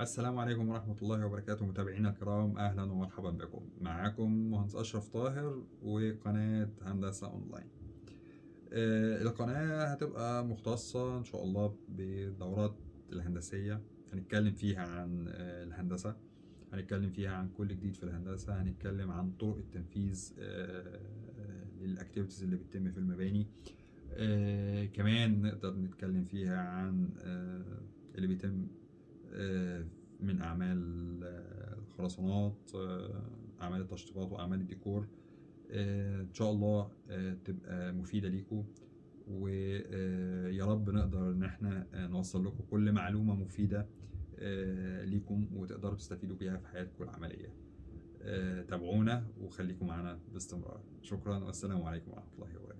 السلام عليكم ورحمة الله وبركاته متابعينا الكرام أهلا ومرحبا بكم. معاكم مهندس أشرف طاهر وقناة هندسة أونلاين. آه، القناة هتبقى مختصة إن شاء الله بالدورات الهندسية. هنتكلم فيها عن آه، الهندسة. هنتكلم فيها عن كل جديد في الهندسة. هنتكلم عن طرق التنفيذ آه، لل activities اللي بتتم في المباني. آه، كمان نقدر نتكلم فيها عن آه، اللي بيتم من أعمال آه، الخرسانات آه، أعمال التشطيبات وأعمال الديكور آه، إن شاء الله آه، تبقى مفيدة ليكم ويا رب نقدر إن إحنا آه، نوصل لكم كل معلومة مفيدة آه، ليكم وتقدروا تستفيدوا بيها في حياتكم العملية. آه، تابعونا وخليكم معنا باستمرار. شكرا والسلام عليكم ورحمة الله وبركاته.